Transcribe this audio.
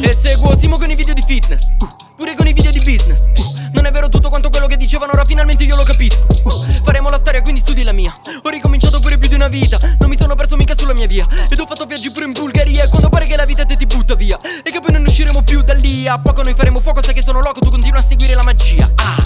E seguo Simo con i video di fitness. Pure con i video di business. Non è vero tutto quanto quello che dicevano Ora finalmente io lo capisco. Faremo la storia quindi studi la mia. Ho ricominciato pure più di una vita. Non mi sono perso mica sulla mia via. Ed ho fatto viaggi pure in Bulgaria E quando pare che la vita te ti butta via. E che poi non usciremo più da lì. A poco noi faremo fuoco Sai che sono loco Tu continua a seguire la magia. Ah.